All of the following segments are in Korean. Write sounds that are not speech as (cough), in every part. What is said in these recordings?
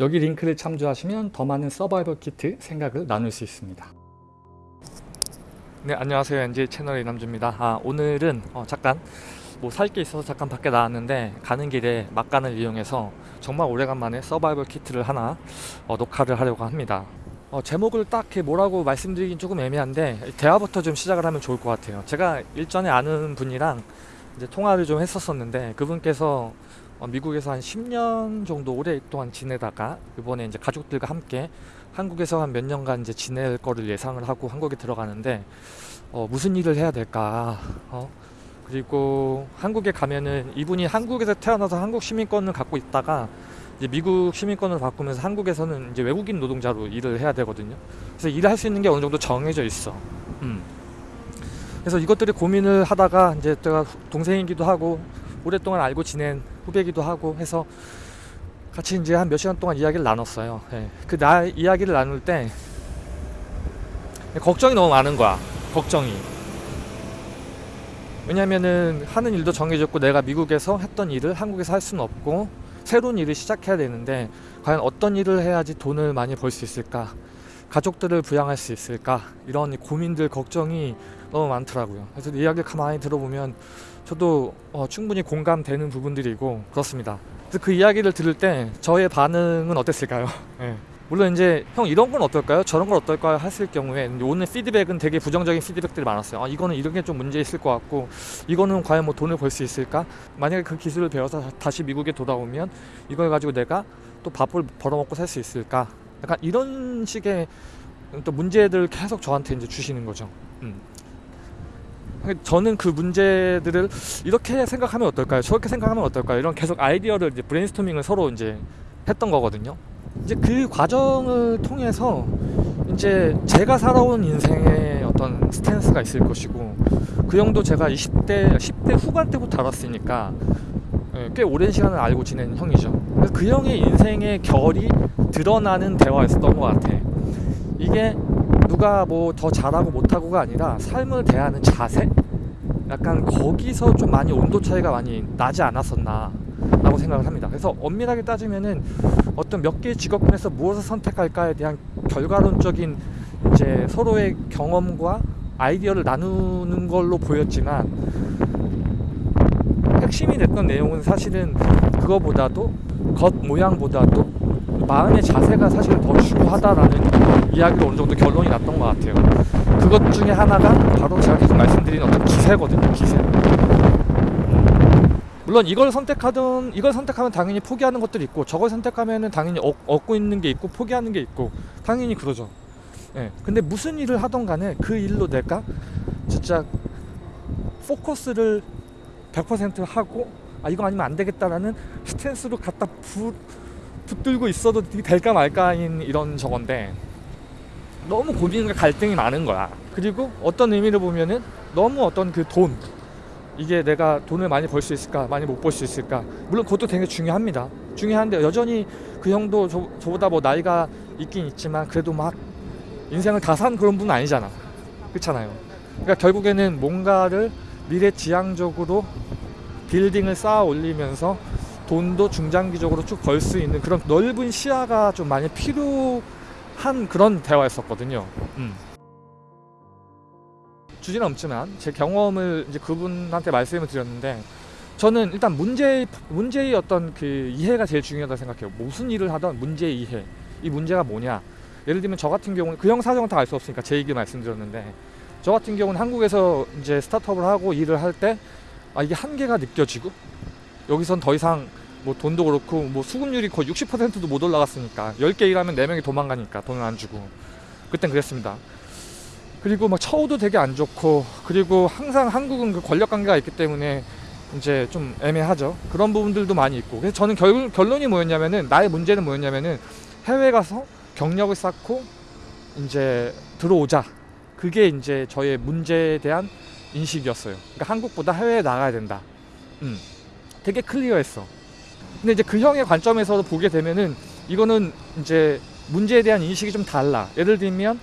여기 링크를 참조하시면 더 많은 서바이벌 키트 생각을 나눌 수 있습니다. 네 안녕하세요 NG 채널의 남주입니다. 아, 오늘은 어, 잠깐 뭐 살 게 있어서 잠깐 밖에 나왔는데 가는 길에 막간을 이용해서 정말 오래간만에 서바이벌 키트를 하나 어, 녹화를 하려고 합니다. 어, 제목을 딱히 뭐라고 말씀드리긴 조금 애매한데 대화부터 좀 시작을 하면 좋을 것 같아요. 제가 일전에 아는 분이랑 이제 통화를 좀 했었었는데 그분께서 어, 미국에서 한 10년 정도 오랫동안 지내다가 이번에 이제 가족들과 함께 한국에서 한 몇 년간 이제 지낼 거를 예상을 하고 한국에 들어가는데 어, 무슨 일을 해야 될까 어? 그리고 한국에 가면은 이분이 한국에서 태어나서 한국 시민권을 갖고 있다가 이제 미국 시민권을 바꾸면서 한국에서는 이제 외국인 노동자로 일을 해야 되거든요. 그래서 일을 할수 있는 게 어느 정도 정해져 있어. 음. 그래서 이것들이 고민을 하다가 이제 제가 동생이기도 하고 오랫동안 알고 지낸 후배기도 하고 해서 같이 이제 한 몇 시간 동안 이야기를 나눴어요. 예. 그 나 이야기를 나눌 때 걱정이 너무 많은 거야. 걱정이. 왜냐면은 하는 일도 정해졌고 내가 미국에서 했던 일을 한국에서 할 수는 없고 새로운 일을 시작해야 되는데 과연 어떤 일을 해야지 돈을 많이 벌 수 있을까? 가족들을 부양할 수 있을까? 이런 고민들, 걱정이 너무 많더라고요. 그래서 이야기를 가만히 들어보면 저도 어, 충분히 공감되는 부분들이고 그렇습니다. 그 이야기를 들을 때 저의 반응은 어땠을까요? (laughs) 예. 물론 이제 형 이런 건 어떨까요? 저런 건 어떨까요? 했을 경우에 오늘 피드백은 되게 부정적인 피드백들이 많았어요. 아, 이거는 이런 게 좀 문제 있을 것 같고 이거는 과연 뭐 돈을 벌 수 있을까? 만약에 그 기술을 배워서 다시 미국에 돌아오면 이걸 가지고 내가 또 밥을 벌어먹고 살 수 있을까? 약간 이런 식의 또 문제들을 계속 저한테 이제 주시는 거죠. 음. 저는 그 문제들을 이렇게 생각하면 어떨까요? 저렇게 생각하면 어떨까요? 이런 계속 아이디어를 이제 브레인스토밍을 서로 이제 했던 거거든요. 이제 그 과정을 통해서 이제 제가 살아온 인생의 어떤 스탠스가 있을 것이고 그 형도 제가 20대 10대 후반 때부터 알았으니까 예, 꽤 오랜 시간을 알고 지낸 형이죠. 그 형의 인생의 결이 드러나는 대화였었던 것 같아. 이게 누가 뭐 더 잘하고 못하고가 아니라 삶을 대하는 자세? 약간 거기서 좀 많이 온도 차이가 많이 나지 않았었나 라고 생각을 합니다. 그래서 엄밀하게 따지면은 어떤 몇 개의 직업군에서 무엇을 선택할까에 대한 결과론적인 이제 서로의 경험과 아이디어를 나누는 걸로 보였지만 핵심이 됐던 내용은 사실은 그거보다도 겉 모양보다도 마음의 자세가 사실 더 중요하다라는 이야기로 어느 정도 결론이 났던 것 같아요. 그것 중에 하나가 바로 제가 계속 말씀드린 어떤 기세거든요. 기세. 물론 이걸 선택하든 이걸 선택하면 당연히 포기하는 것들이 있고 저걸 선택하면은 당연히 얻, 얻고 있는 게 있고 포기하는 게 있고 당연히 그러죠. 예. 근데 무슨 일을 하던 간에 그 일로 내가 진짜 포커스를 100% 하고 아 이거 아니면 안 되겠다라는 스탠스로 갖다 부, 붙들고 있어도 될까 말까인 이런 저건데 너무 고민과 갈등이 많은 거야. 그리고 어떤 의미를 보면은 너무 어떤 그 돈. 이게 내가 돈을 많이 벌 수 있을까 많이 못 벌 수 있을까. 물론 그것도 되게 중요합니다. 중요한데 여전히 그 형도 저, 저보다 뭐 나이가 있긴 있지만 그래도 막 인생을 다 산 그런 분은 아니잖아. 그렇잖아요. 그러니까 결국에는 뭔가를 미래지향적으로 빌딩을 쌓아 올리면서 돈도 중장기적으로 쭉 벌 수 있는 그런 넓은 시야가 좀 많이 필요 한 그런 대화였었거든요 음. 주제는 없지만 제 경험을 이제 그분한테 말씀을 드렸는데 저는 일단 문제 문제의 어떤 그 이해가 제일 중요하다 고 생각해요. 무슨 일을 하던 문제 이해. 이 문제가 뭐냐? 예를 들면 저 같은 경우는 그 형 사정은 다 알 수 없으니까 제 얘기 말씀드렸는데 저 같은 경우는 한국에서 이제 스타트업을 하고 일을 할 때 아 이게 한계가 느껴지고 여기선 더 이상 뭐 돈도 그렇고 뭐 수급률이 거의 60%도 못 올라갔으니까 10개 일하면 4명이 도망가니까 돈을 안 주고 그땐 그랬습니다. 그리고 막 처우도 되게 안 좋고 그리고 항상 한국은 그 권력 관계가 있기 때문에 이제 좀 애매하죠. 그런 부분들도 많이 있고. 그래서 저는 결, 결론이 뭐였냐면은 나의 문제는 뭐였냐면은 해외 가서 경력을 쌓고 이제 들어오자. 그게 이제 저의 문제에 대한 인식이었어요. 그러니까 한국보다 해외에 나가야 된다. 음. 되게 클리어했어. 근데 이제 그 형의 관점에서 보게 되면은 이거는 이제 문제에 대한 인식이 좀 달라. 예를 들면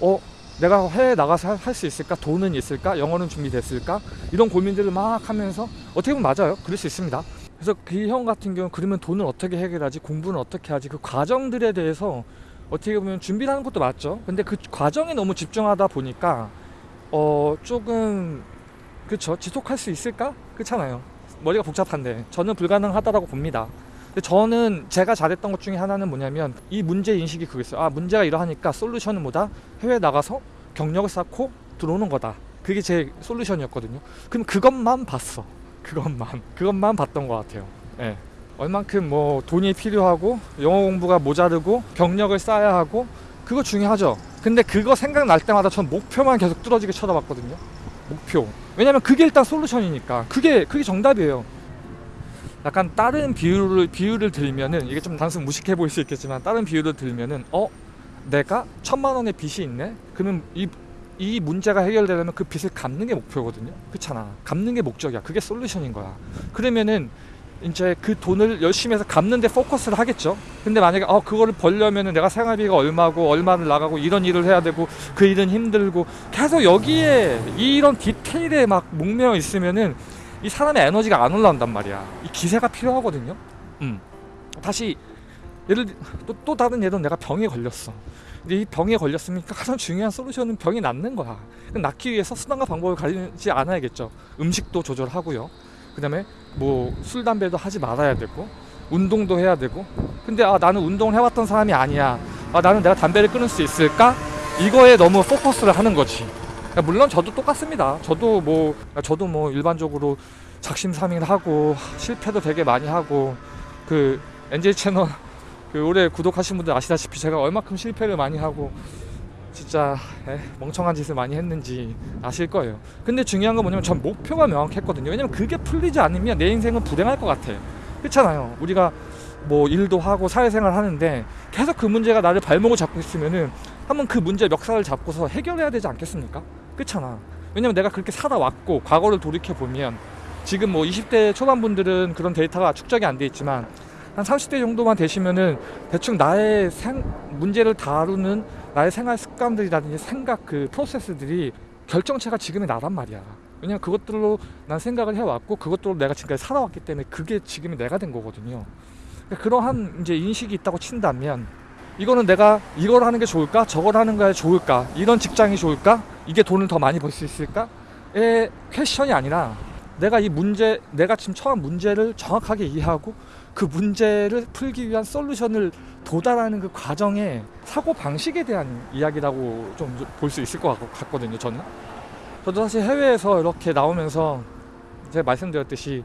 어 내가 해외 나가서 할 수 있을까? 돈은 있을까? 영어는 준비됐을까? 이런 고민들을 막 하면서 어떻게 보면 맞아요. 그럴 수 있습니다. 그래서 그 형 같은 경우는 그러면 돈을 어떻게 해결하지 공부는 어떻게 하지 그 과정들에 대해서 어떻게 보면 준비를 하는 것도 맞죠 근데 그 과정에 너무 집중하다 보니까 어 조금 그쵸 지속할 수 있을까 그렇잖아요 머리가 복잡한데 저는 불가능하다라고 봅니다. 저는 제가 잘했던 것 중에 하나는 뭐냐면 이 문제 인식이 그거였어요. 아 문제가 이러하니까 솔루션은 뭐다? 해외 나가서 경력을 쌓고 들어오는 거다. 그게 제 솔루션이었거든요. 그럼 그것만 봤어. 그것만. 그것만 봤던 것 같아요. 예. 얼만큼 뭐 돈이 필요하고 영어 공부가 모자르고 경력을 쌓아야 하고 그거 중요하죠. 근데 그거 생각날 때마다 전 목표만 계속 뚫어지게 쳐다봤거든요 목표 왜냐면 그게 일단 솔루션이니까 그게 그게 정답이에요 약간 다른 비유를 비유를 들면은 이게 좀 단순 무식해 보일 수 있겠지만 다른 비유를 들면은 어 내가 천만 원의 빚이 있네 그러면 이 이 문제가 해결되려면 그 빚을 갚는 게 목표거든요. 그렇잖아. 갚는 게 목적이야. 그게 솔루션인 거야. 그러면은 이제 그 돈을 열심히 해서 갚는데 포커스를 하겠죠. 근데 만약에 어 그거를 벌려면은 내가 생활비가 얼마고 얼마를 나가고 이런 일을 해야 되고 그 일은 힘들고 계속 여기에 이런 디테일에 막 목매어 있으면은 이 사람의 에너지가 안 올라온단 말이야. 이 기세가 필요하거든요. 음. 다시 예를 들- 또, 또 다른 예로 내가 병에 걸렸어. 근데 이 병에 걸렸으니까 가장 중요한 솔루션은 병이 낫는 거야. 낫기 위해서 수단과 방법을 가리지 않아야겠죠. 음식도 조절하고요. 그 다음에 뭐 술 담배도 하지 말아야 되고 운동도 해야 되고. 근데 아 나는 운동을 해왔던 사람이 아니야. 아 나는 내가 담배를 끊을 수 있을까? 이거에 너무 포커스를 하는 거지. 물론 저도 똑같습니다. 저도 뭐 저도 뭐 일반적으로 작심삼일 하고 실패도 되게 많이 하고 그 NJ 채널 그 올해 구독하신 분들 아시다시피 제가 얼마큼 실패를 많이 하고 진짜 에, 멍청한 짓을 많이 했는지 아실 거예요. 근데 중요한 건 뭐냐면 전 목표가 명확했거든요. 왜냐면 그게 풀리지 않으면 내 인생은 불행할 것 같아. 그렇잖아요. 우리가 뭐 일도 하고 사회생활 하는데 계속 그 문제가 나를 발목을 잡고 있으면은 한번 그 문제 멱살을 잡고서 해결해야 되지 않겠습니까? 그렇잖아. 왜냐면 내가 그렇게 살아왔고 과거를 돌이켜 보면 지금 뭐 20대 초반 분들은 그런 데이터가 축적이 안 돼 있지만 한 30대 정도만 되시면은 대충 나의 생, 문제를 다루는 나의 생활 습관들이라든지 생각 그 프로세스들이 결정체가 지금의 나란 말이야. 왜냐면 그것들로 난 생각을 해왔고 그것들로 내가 지금까지 살아왔기 때문에 그게 지금의 내가 된 거거든요. 그러니까 그러한 이제 인식이 있다고 친다면 이거는 내가 이걸 하는 게 좋을까? 저걸 하는 게 좋을까? 이런 직장이 좋을까? 이게 돈을 더 많이 벌 수 있을까?의 퀘션이 아니라 내가 이 문제, 내가 지금 처한 문제를 정확하게 이해하고 그 문제를 풀기 위한 솔루션을 도달하는 그 과정의 사고 방식에 대한 이야기라고 좀 볼 수 있을 것 같- 같거든요. 저는. 저도 사실 해외에서 이렇게 나오면서 제가 말씀드렸듯이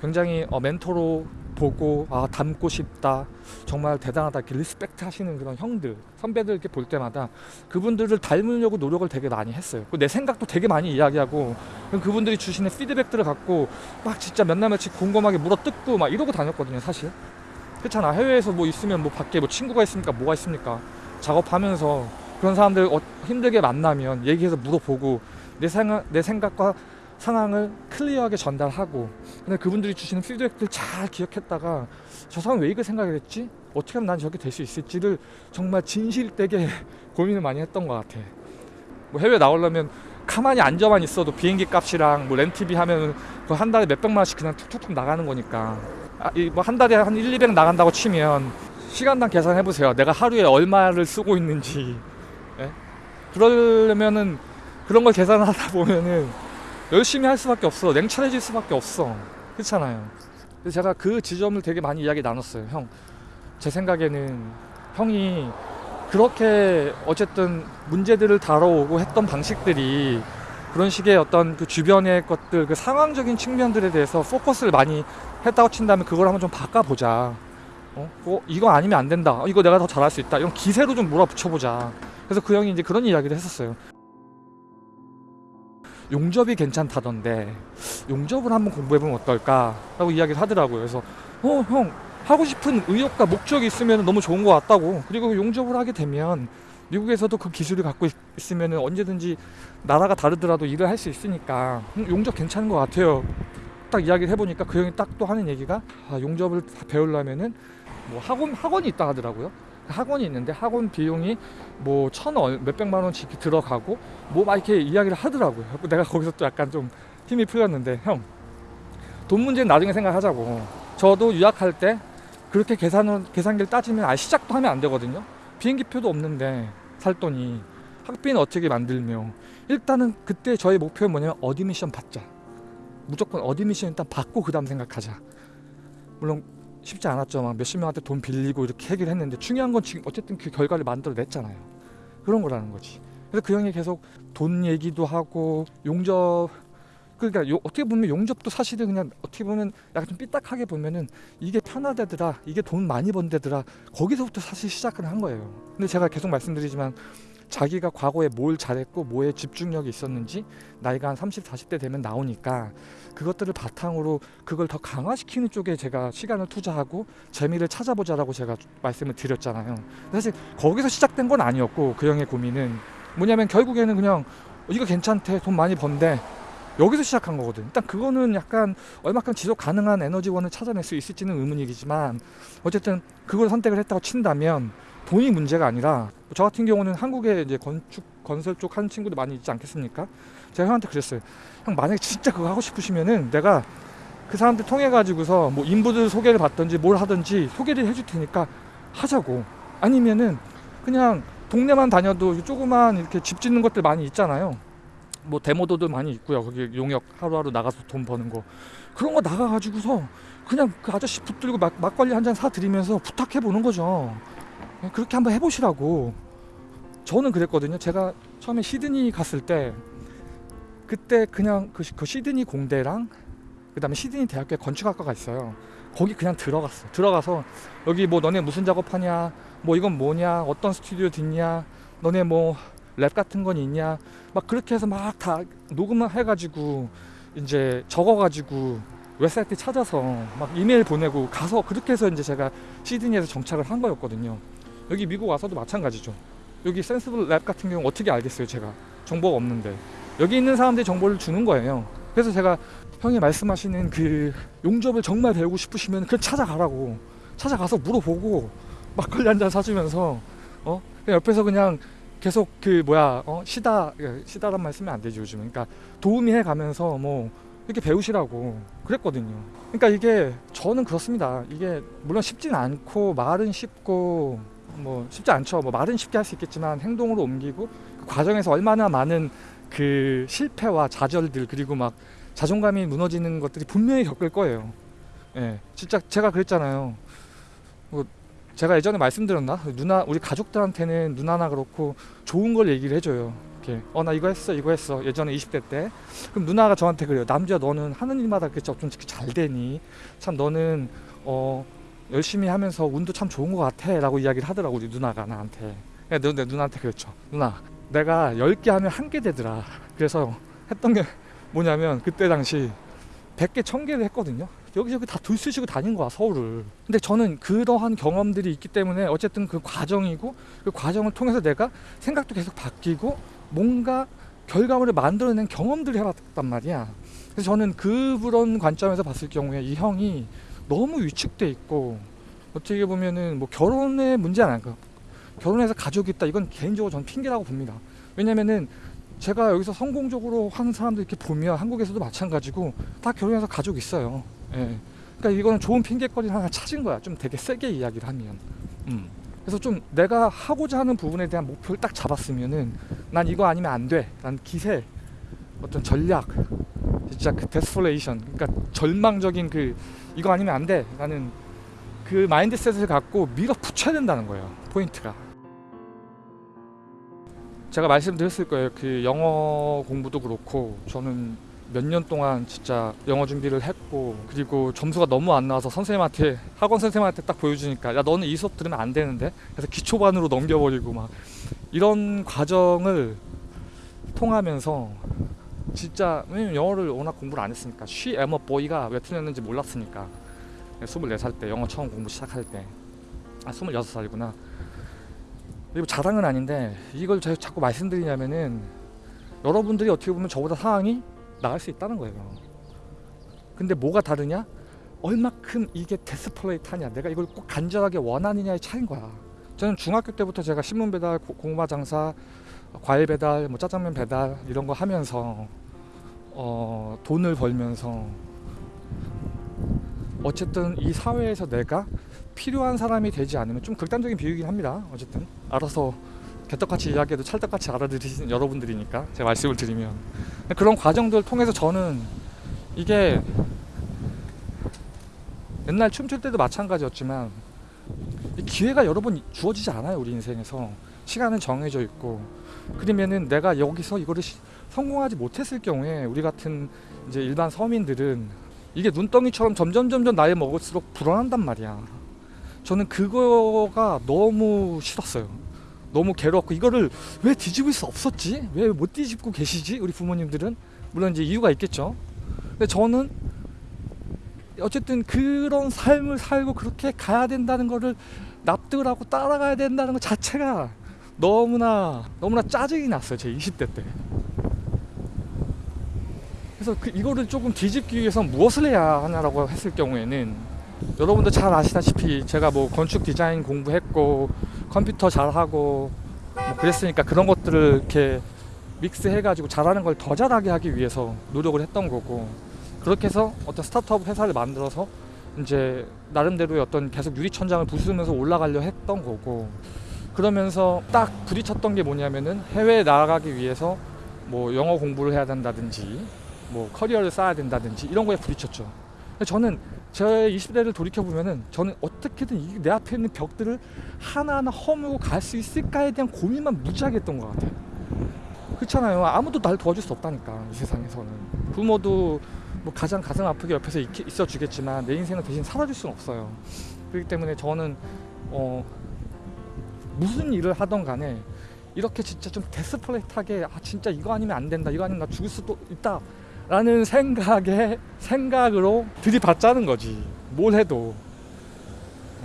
굉장히 어, 멘토로 보고 아 닮고 싶다. 정말 대단하다. 이렇게 respect 하시는 그런 형들 선배들 이렇게 볼 때마다 그분들을 닮으려고 노력을 되게 많이 했어요. 내 생각도 되게 많이 이야기하고 그분들이 주시는 피드백들을 갖고 막 진짜 몇 날 며칠 곰곰하게 물어뜯고 막 이러고 다녔거든요 사실. 그렇잖아. 해외에서 뭐 있으면 뭐 밖에 뭐 친구가 있습니까? 뭐가 있습니까? 작업하면서 그런 사람들 어, 힘들게 만나면 얘기해서 물어보고 내 생각 내 생각과 상황을 클리어하게 전달하고 근데 그분들이 주시는 피드백들 잘 기억했다가 저 사람 왜 이거 생각을 했지? 어떻게 하면 난 저렇게 될 수 있을지를 정말 진실되게 (laughs) 고민을 많이 했던 것 같아 뭐 해외 나오려면 가만히 앉아만 있어도 비행기 값이랑 뭐 렌트비 하면 그한 달에 몇백만 원씩 그냥 툭툭툭 나가는 거니까 아, 뭐한 달에 한 1, 200 나간다고 치면 시간당 계산해 보세요 내가 하루에 얼마를 쓰고 있는지 예? 그러려면은 그런 걸 계산하다 보면은 열심히 할 수밖에 없어. 냉철해질 수밖에 없어. 그렇잖아요. 그래서 제가 그 지점을 되게 많이 이야기 나눴어요. 형, 제 생각에는 형이 그렇게 어쨌든 문제들을 다뤄오고 했던 방식들이 그런 식의 어떤 그 주변의 것들, 그 상황적인 측면들에 대해서 포커스를 많이 했다고 친다면 그걸 한번 좀 바꿔보자. 어? 어, 이거 아니면 안 된다. 어, 이거 내가 더 잘할 수 있다. 이런 기세로 좀 몰아붙여보자. 그래서 그 형이 이제 그런 이야기를 했었어요. 용접이 괜찮다던데 용접을 한번 공부해보면 어떨까 라고 이야기를 하더라고요. 그래서 어 형 하고 싶은 의욕과 목적이 있으면 너무 좋은 것 같다고 그리고 용접을 하게 되면 미국에서도 그 기술을 갖고 있, 있으면 언제든지 나라가 다르더라도 일을 할 수 있으니까 음, 용접 괜찮은 것 같아요. 딱 이야기를 해보니까 그 형이 딱 또 하는 얘기가 아, 용접을 다 배우려면은 뭐 학원 학원이 있다 하더라고요. 학원이 있는데 학원 비용이 뭐 천 원 몇백만 원씩 들어가고 뭐 막 이렇게 이야기를 하더라고요. 내가 거기서 또 약간 좀 힘이 풀렸는데 형 돈 문제는 나중에 생각하자고. 저도 유학할 때 그렇게 계산을 계산기를 따지면 아예 시작도 하면 안 되거든요. 비행기표도 없는데 살 돈이 학비는 어떻게 만들며 일단은 그때 저의 목표는 뭐냐면 admission 받자. 무조건 admission 일단 받고 그 다음 생각하자. 물론 쉽지 않았죠. 막 몇십 명한테 돈 빌리고 이렇게 얘기를 했는데 중요한 건 지금 어쨌든 그 결과를 만들어냈잖아요. 그런 거라는 거지. 그래서 그 형이 계속 돈 얘기도 하고 용접 그러니까 요, 어떻게 보면 용접도 사실은 그냥 어떻게 보면 약간 좀 삐딱하게 보면은 이게 편하대더라 이게 돈 많이 번대더라 거기서부터 사실 시작을 한 거예요 근데 제가 계속 말씀드리지만 자기가 과거에 뭘 잘했고 뭐에 집중력이 있었는지 나이가 한 30, 40대 되면 나오니까 그것들을 바탕으로 그걸 더 강화시키는 쪽에 제가 시간을 투자하고 재미를 찾아보자라고 제가 말씀을 드렸잖아요. 사실 거기서 시작된 건 아니었고 그 형의 고민은 뭐냐면 결국에는 그냥 이거 괜찮대 돈 많이 번대 여기서 시작한 거거든. 일단 그거는 약간 얼마큼 지속 가능한 에너지원을 찾아낼 수 있을지는 의문이지만 어쨌든 그걸 선택을 했다고 친다면 돈이 문제가 아니라 저 같은 경우는 한국에 이제 건축 건설 쪽 하는 친구들 많이 있지 않겠습니까? 제가 형한테 그랬어요. 형 만약에 진짜 그거 하고 싶으시면은 내가 그 사람들 통해 가지고서 뭐 인부들 소개를 받든지 뭘 하든지 소개를 해줄 테니까 하자고. 아니면은 그냥 동네만 다녀도 조그만 이렇게 집 짓는 것들 많이 있잖아요. 뭐 데모도들 많이 있고요. 거기 용역 하루하루 나가서 돈 버는 거 그런 거 나가가지고서 그냥 그 아저씨 붙들고 막, 막걸리 한 잔 사드리면서 부탁해 보는 거죠. 예, 그렇게 한번 해보시라고. 저는 그랬거든요. 제가 처음에 시드니 갔을 때 그때 그냥 그, 시- 그 시드니 공대랑 그 다음에 시드니 대학교에 건축학과가 있어요. 거기 그냥 들어갔어. 들어가서 여기 뭐 너네 무슨 작업하냐, 뭐 이건 뭐냐, 어떤 스튜디오 듣냐, 너네 뭐 랩 같은 건 있냐, 막 그렇게 해서 막 다 녹음을 해가지고 이제 적어가지고 웹사이트 찾아서 막 이메일 보내고 가서 그렇게 해서 이제 제가 시드니에서 정착을 한 거였거든요. 여기 미국 와서도 마찬가지죠. 여기 Senseable Lab 같은 경우 어떻게 알겠어요, 제가 정보가 없는데 여기 있는 사람들이 정보를 주는 거예요. 그래서 제가 형이 말씀하시는 그 용접을 정말 배우고 싶으시면 그냥 찾아가라고 찾아가서 물어보고 막걸리 한 잔 사주면서 어 옆에서 그냥 계속 그 뭐야 어 시다 시다란 말 쓰면 안 되지 요즘 은. 그러니까 도우미 해 가면서 뭐 이렇게 배우시라고 그랬거든요. 그러니까 이게 저는 그렇습니다. 이게 물론 쉽진 않고 말은 쉽고 뭐 쉽지 않죠. 뭐 말은 쉽게 할 수 있겠지만 행동으로 옮기고 그 과정에서 얼마나 많은 그 실패와 좌절들 그리고 막 자존감이 무너지는 것들이 분명히 겪을 거예요. 예 진짜 제가 그랬잖아요. 뭐 제가 예전에 말씀드렸나 누나 우리 가족들한테는 누나나 그렇고 좋은 걸 얘기를 해줘요. 이렇게 어 나 이거 했어 이거 했어 예전에 20대 때 그럼 누나가 저한테 그래요. 남주야 너는 하는 일마다 그렇게 좀 잘 되니 참 너는 어 열심히 하면서 운도 참 좋은 것 같아 라고 이야기를 하더라고 우리 누나가 나한테. 내 누, 내 누나한테 그랬죠. 누나 내가 10개 하면 한 개 되더라. 그래서 했던 게 뭐냐면 그때 당시 100개 1000개를 했거든요. 여기저기 다 둘쓰시고 다닌 거야 서울을. 근데 저는 그러한 경험들이 있기 때문에 어쨌든 그 과정이고 그 과정을 통해서 내가 생각도 계속 바뀌고 뭔가 결과물을 만들어낸 경험들을 해봤단 말이야. 그래서 저는 그런 관점에서 봤을 경우에 이 형이 너무 위축돼 있고 어떻게 보면은 뭐 결혼의 문제는 아닐까 결혼해서 가족이 있다. 이건 개인적으로 저는 핑계라고 봅니다. 왜냐면은 제가 여기서 성공적으로 하는 사람들 이렇게 보면 한국에서도 마찬가지고 다 결혼해서 가족 있어요 예. 그러니까 이거는 좋은 핑계거리 하나 찾은 거야. 좀 되게 세게 이야기를 하면. 음. 그래서 좀 내가 하고자 하는 부분에 대한 목표를 딱 잡았으면은 난 이거 아니면 안 돼. 난 기세, 어떤 전략, 진짜 그 desperation, 그러니까 절망적인 그 이거 아니면 안 돼. 나는 그 mindset을 갖고 밀어붙여야 된다는 거예요. 포인트가. 제가 말씀드렸을 거예요. 그 영어 공부도 그렇고 저는 몇 년 동안 진짜 영어 준비를 했고 그리고 점수가 너무 안 나와서 선생님한테 학원 선생님한테 딱 보여주니까 야 너는 이 수업 들으면 안 되는데? 그래서 기초반으로 넘겨버리고 막 이런 과정을 통하면서 진짜 왜냐면 영어를 워낙 공부를 안 했으니까 쉬 에머 보이가 왜 틀렸는지 몰랐으니까. 24살 때 영어 처음 공부 시작할 때 아 26살이구나 그리고 자랑은 아닌데 이걸 제가 자꾸 말씀드리냐면은 여러분들이 어떻게 보면 저보다 상황이 나갈 수 있다는 거예요. 근데 뭐가 다르냐? 얼마큼 이게 데스플레이트하냐 내가 이걸 꼭 간절하게 원하느냐의 차이인 거야. 저는 중학교 때부터 제가 신문 배달, 고- 고구마 장사, 과일 배달, 뭐 짜장면 배달 이런 거 하면서 어, 돈을 벌면서 어쨌든 이 사회에서 내가 필요한 사람이 되지 않으면 좀 극단적인 비유이긴 합니다. 어쨌든 알아서 개떡같이 이야기해도 찰떡같이 알아들으시는 여러분들이니까 제가 말씀을 드리면. 그런 과정들 통해서 저는 이게 옛날 춤출 때도 마찬가지였지만 이 기회가 여러 번 주어지지 않아요 우리 인생에서. 시간은 정해져 있고. 그러면은 내가 여기서 이거를 시- 성공하지 못했을 경우에 우리 같은 이제 일반 서민들은 이게 눈덩이처럼 점점 점점 나이 먹을수록 불안한단 말이야. 저는 그거가 너무 싫었어요. 너무 괴롭고 이거를 왜 뒤집을 수 없었지? 왜 못 뒤집고 계시지? 우리 부모님들은 물론 이제 이유가 있겠죠. 근데 저는 어쨌든 그런 삶을 살고 그렇게 가야 된다는 거를 납득을 하고 따라가야 된다는 것 자체가 너무나 너무나 짜증이 났어요 제 20대 때. 그래서 그 이거를 조금 뒤집기 위해서 무엇을 해야 하냐라고 했을 경우에는 여러분도 잘 아시다시피 제가 뭐 건축 디자인 공부했고 컴퓨터 잘하고 뭐 그랬으니까 그런 것들을 이렇게 믹스해가지고 잘하는 걸 더 잘하게 하기 위해서 노력을 했던 거고 그렇게 해서 어떤 스타트업 회사를 만들어서 이제 나름대로의 어떤 계속 유리천장을 부수면서 올라가려 했던 거고 그러면서 딱 부딪혔던 게 뭐냐면은 해외에 나가기 위해서 뭐 영어 공부를 해야 된다든지 뭐 커리어를 쌓아야 된다든지 이런 거에 부딪혔죠. 저는 제 20대를 돌이켜 보면은 저는 어떻게든 이내 앞에 있는 벽들을 하나하나 허물고 갈 수 있을까에 대한 고민만 무지하게 했던 것 같아요. 그렇잖아요. 아무도 날 도와줄 수 없다니까 이 세상에서는 부모도 뭐 가장 가슴 아프게 옆에서 있, 어 주겠지만 내 인생을 대신 살아줄 수는 없어요. 그렇기 때문에 저는 어 무슨 일을 하던 간에 이렇게 진짜 좀 데스플레이트하게 아 진짜 이거 아니면 안 된다 이거 아니면 나 죽을 수도 있다 라는 생각에 생각으로 들이받자는 거지. 뭘 해도.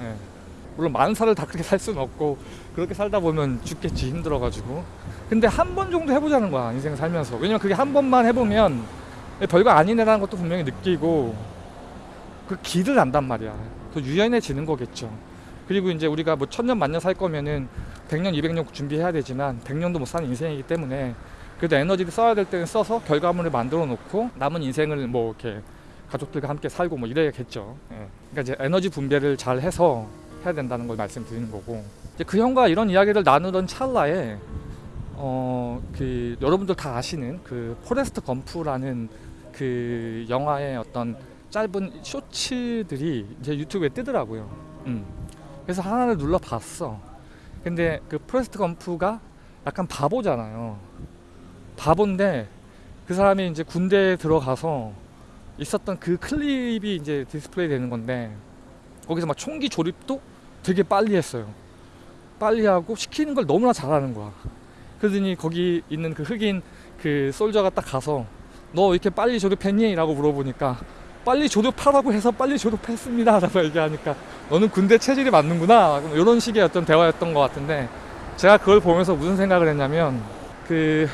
예. 물론 만사를 다 그렇게 살 수는 없고 그렇게 살다 보면 죽겠지 힘들어 가지고. 근데 한 번 정도 해보자는 거야 인생 살면서. 왜냐면 그게 한 번만 해보면 별거 아니네라는 것도 분명히 느끼고 그 길을 안단 말이야. 더 유연해지는 거겠죠. 그리고 이제 우리가 뭐 천년 만년 살 거면은 100년 200년 준비해야 되지만 100년도 못 사는 인생이기 때문에 그래도 에너지를 써야 될 때는 써서 결과물을 만들어 놓고 남은 인생을 뭐 이렇게 가족들과 함께 살고 뭐 이래야겠죠. 예. 그러니까 이제 에너지 분배를 잘 해서 해야 된다는 걸 말씀드리는 거고 이제 그 형과 이런 이야기를 나누던 찰나에 어 그 여러분들 다 아시는 그 포레스트 검프라는 그 영화의 어떤 짧은 쇼츠들이 이제 유튜브에 뜨더라고요. 음. 그래서 하나를 눌러 봤어. 근데 그 포레스트 검프가 약간 바보잖아요. 바본데 그 사람이 이제 군대에 들어가서 있었던 그 클립이 이제 디스플레이 되는 건데 거기서 막 총기 조립도 되게 빨리 했어요. 빨리 하고 시키는 걸 너무나 잘하는 거야. 그러더니 거기 있는 그 흑인 그 soldier가 딱 가서 너 이렇게 빨리 조립했니? 라고 물어보니까 빨리 조립하라고 해서 빨리 조립했습니다. 라고 얘기하니까 너는 군대 체질이 맞는구나. 이런 식의 어떤 대화였던 것 같은데 제가 그걸 보면서 무슨 생각을 했냐면 그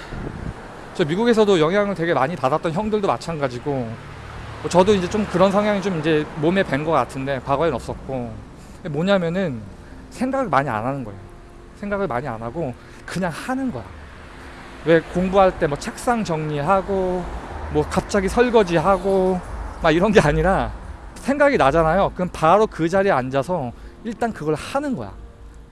저 미국에서도 영향을 되게 많이 받았던 형들도 마찬가지고 뭐 저도 이제 좀 그런 성향이 좀 이제 몸에 밴 것 같은데 과거엔 없었고 뭐냐면은 생각을 많이 안 하는 거예요. 생각을 많이 안 하고 그냥 하는 거야. 왜 공부할 때 뭐 책상 정리하고 뭐 갑자기 설거지하고 막 이런 게 아니라 생각이 나잖아요. 그럼 바로 그 자리에 앉아서 일단 그걸 하는 거야.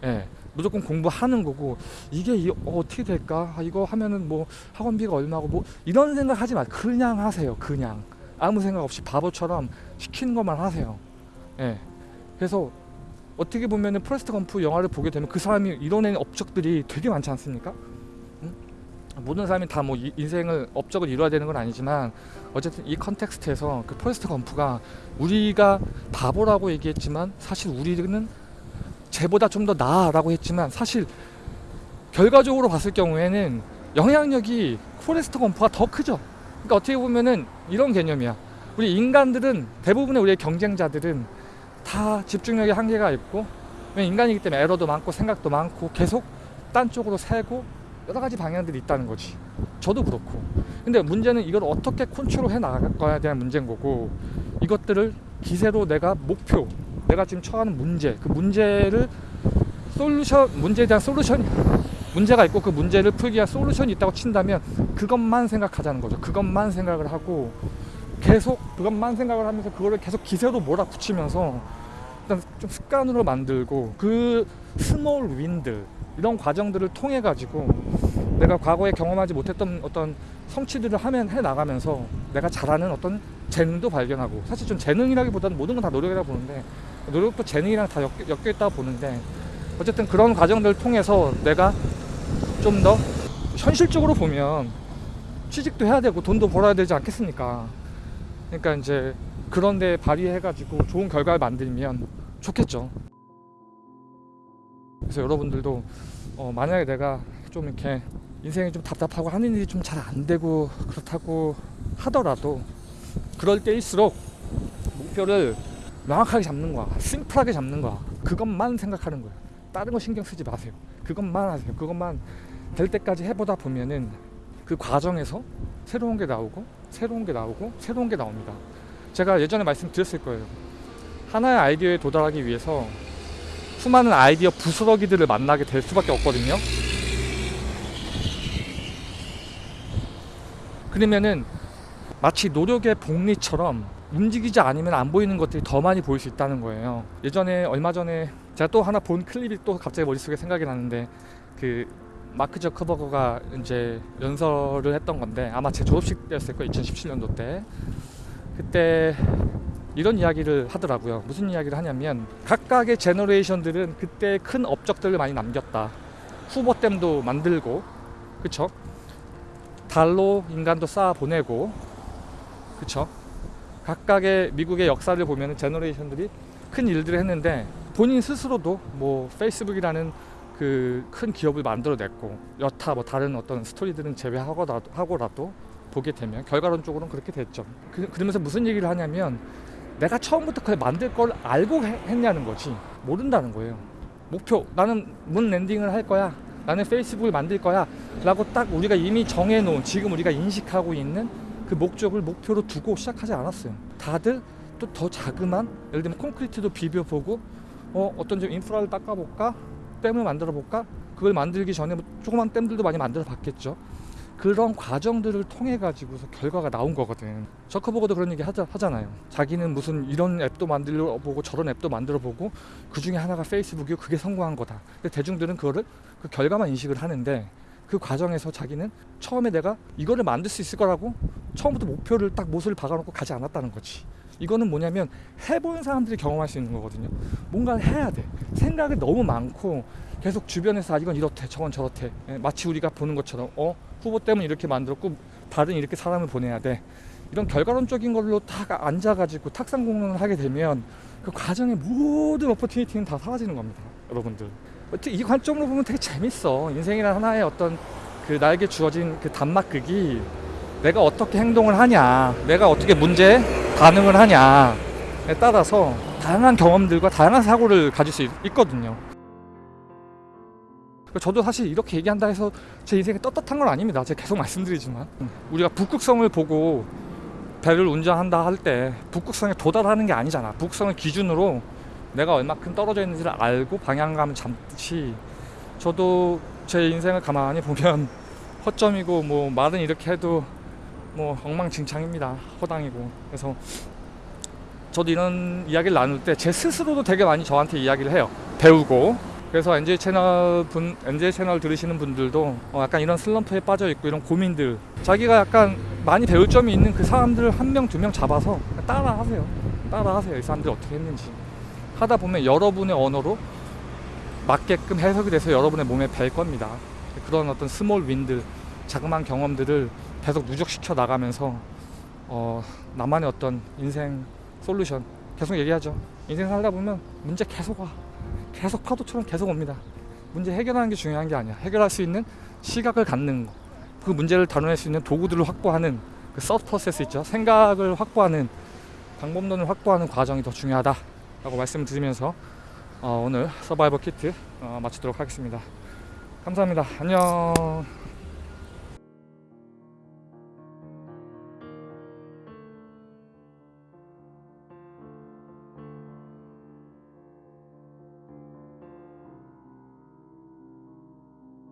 예. 무조건 공부하는 거고 이게 이, 어, 어떻게 될까? 아, 이거 하면은 뭐 학원비가 얼마고 뭐 이런 생각 하지 마. 그냥 하세요. 그냥 아무 생각 없이 바보처럼 시키는 것만 하세요. 예. 그래서 어떻게 보면은 포레스트 검프 영화를 보게 되면 그 사람이 이뤄낸 업적들이 되게 많지 않습니까? 응? 모든 사람이 다 뭐 인생을 업적을 이뤄야 되는 건 아니지만 어쨌든 이 context에서 그 포레스트 검프가 우리가 바보라고 얘기했지만 사실 우리는 쟤보다 좀 더 나아라고 했지만 사실 결과적으로 봤을 경우에는 영향력이 포레스트 검프가 더 크죠. 그러니까 어떻게 보면은 이런 개념이야. 우리 인간들은 대부분의 우리의 경쟁자들은 다 집중력의 한계가 있고 인간이기 때문에 에러도 많고 생각도 많고 계속 딴 쪽으로 새고 여러 가지 방향들이 있다는 거지. 저도 그렇고. 근데 문제는 이걸 어떻게 컨트롤 해 나갈까에 대한 문제인 거고 이것들을 기세로 내가 목표, 내가 지금 처하는 문제, 그 문제를 솔루션, 문제에 대한 솔루션, 문제가 있고 그 문제를 풀기 위한 솔루션이 있다고 친다면 그것만 생각하자는 거죠. 그것만 생각을 하고 계속 그것만 생각을 하면서 그거를 계속 기세로 몰아붙이면서 일단 좀 습관으로 만들고 그 small win들 이런 과정들을 통해 가지고 내가 과거에 경험하지 못했던 어떤 성취들을 하면 해 나가면서 내가 잘하는 어떤 재능도 발견하고 사실 좀 재능이라기보다는 모든 건 다 노력이라고 보는데 노력도 재능이랑 다 엮여, 있다고 보는데 어쨌든 그런 과정들을 통해서 내가 좀 더 현실적으로 보면 취직도 해야 되고 돈도 벌어야 되지 않겠습니까? 그러니까 이제 그런 데 발휘해 가지고 좋은 결과를 만들면 좋겠죠. 그래서 여러분들도 어, 만약에 내가 좀 이렇게 인생이 좀 답답하고 하는 일이 좀 잘 안 되고 그렇다고 하더라도 그럴 때일수록 목표를 명확하게 잡는 거야. 심플하게 잡는 거야. 그것만 생각하는 거야. 다른 거 신경 쓰지 마세요. 그것만 하세요. 그것만 될 때까지 해보다 보면은 그 과정에서 새로운 게 나오고 새로운 게 나오고 새로운 게 나옵니다. 제가 예전에 말씀드렸을 거예요. 하나의 아이디어에 도달하기 위해서 수많은 아이디어 부스러기들을 만나게 될 수밖에 없거든요. 그러면은 마치 노력의 복리처럼 움직이지 않으면 안 보이는 것들이 더 많이 보일 수 있다는 거예요. 예전에 얼마 전에 제가 또 하나 본 클립이 또 갑자기 머릿속에 생각이 나는데 그 마크 저커버거가 이제 연설을 했던 건데 아마 제 졸업식 때였을 거예요. 2017년도 때. 그때 이런 이야기를 하더라고요. 무슨 이야기를 하냐면 각각의 제너레이션들은 그때 큰 업적들을 많이 남겼다. 후보댐도 만들고, 그쵸? 달로 인간도 쌓아 보내고, 그쵸? 각각의 미국의 역사를 보면 제너레이션들이 큰 일들을 했는데 본인 스스로도 뭐 페이스북이라는 그 큰 기업을 만들어냈고 여타 뭐 다른 어떤 스토리들은 제외하고라도 하고라도 보게 되면 결과론적으로는 그렇게 됐죠. 그, 그러면서 무슨 얘기를 하냐면 내가 처음부터 그걸 만들 걸 알고 해- 했냐는 거지 모른다는 거예요. 목표 나는 moon landing을 할 거야. 나는 페이스북을 만들 거야. 라고 딱 우리가 이미 정해놓은 지금 우리가 인식하고 있는 그 목적을 목표로 두고 시작하지 않았어요. 다들 또 더 자그만 예를 들면 콘크리트도 비벼보고 어 어떤 좀 인프라를 닦아볼까 댐을 만들어 볼까 그걸 만들기 전에 뭐 조그만 댐들도 많이 만들어 봤겠죠. 그런 과정들을 통해 가지고서 결과가 나온 거거든. 저커버거도 그런 얘기 하자, 하잖아요. 자기는 무슨 이런 앱도 만들어 보고 저런 앱도 만들어 보고 그 중에 하나가 페이스북이고 그게 성공한 거다. 근데 대중들은 그거를 그 결과만 인식을 하는데 그 과정에서 자기는 처음에 내가 이거를 만들 수 있을 거라고 처음부터 목표를 딱 못을 박아놓고 가지 않았다는 거지. 이거는 뭐냐면 해본 사람들이 경험할 수 있는 거거든요. 뭔가를 해야 돼. 생각이 너무 많고 계속 주변에서 아 이건 이렇대 저건 저렇대 예, 마치 우리가 보는 것처럼 어 후보 때문에 이렇게 만들었고 다른 이렇게 사람을 보내야 돼 이런 결과론적인 걸로 딱 앉아가지고 탁상 공론을 하게 되면 그 과정의 모든 오퍼튜니티는 다 사라지는 겁니다 여러분들 이 관점으로 보면 되게 재밌어 인생이란 하나의 어떤 그 나에게 주어진 그 단막극이 내가 어떻게 행동을 하냐 내가 어떻게 문제에 반응을 하냐에 따라서 다양한 경험들과 다양한 사고를 가질 수 있- 있거든요 그러니까 저도 사실 이렇게 얘기한다 해서 제 인생이 떳떳한 건 아닙니다. 제가 계속 말씀드리지만 우리가 북극성을 보고 배를 운전한다 할 때 북극성에 도달하는 게 아니잖아. 북극성을 기준으로 내가 얼마큼 떨어져 있는지를 알고 방향감을 잡듯이 저도 제 인생을 가만히 보면 (laughs) 허점이고 뭐 말은 이렇게 해도 뭐 엉망진창입니다. 허당이고 그래서 저도 이런 이야기를 나눌 때 제 스스로도 되게 많이 저한테 이야기를 해요. 배우고 그래서 NJ 채널 분 NJ 채널 들으시는 분들도 어, 약간 이런 슬럼프에 빠져 있고 이런 고민들 자기가 약간 많이 배울 점이 있는 그 사람들을 한 명 두 명 잡아서 따라 하세요. 따라 하세요. 이 사람들이 어떻게 했는지 하다 보면 여러분의 언어로 맞게끔 해석이 돼서 여러분의 몸에 밸 겁니다. 그런 어떤 small win들 자그마한 경험들을 계속 누적시켜 나가면서 어, 나만의 어떤 인생 솔루션 계속 얘기하죠. 인생 살다 보면 문제 계속 와. 계속 파도처럼 계속 옵니다. 문제 해결하는 게 중요한 게 아니야. 해결할 수 있는 시각을 갖는 거. 그 문제를 다뤄낼 수 있는 도구들을 확보하는 그 sub process 있죠. 생각을 확보하는 방법론을 확보하는 과정이 더 중요하다 라고 말씀을 드리면서 어, 오늘 서바이벌 키트 어, 마치도록 하겠습니다. 감사합니다. 안녕.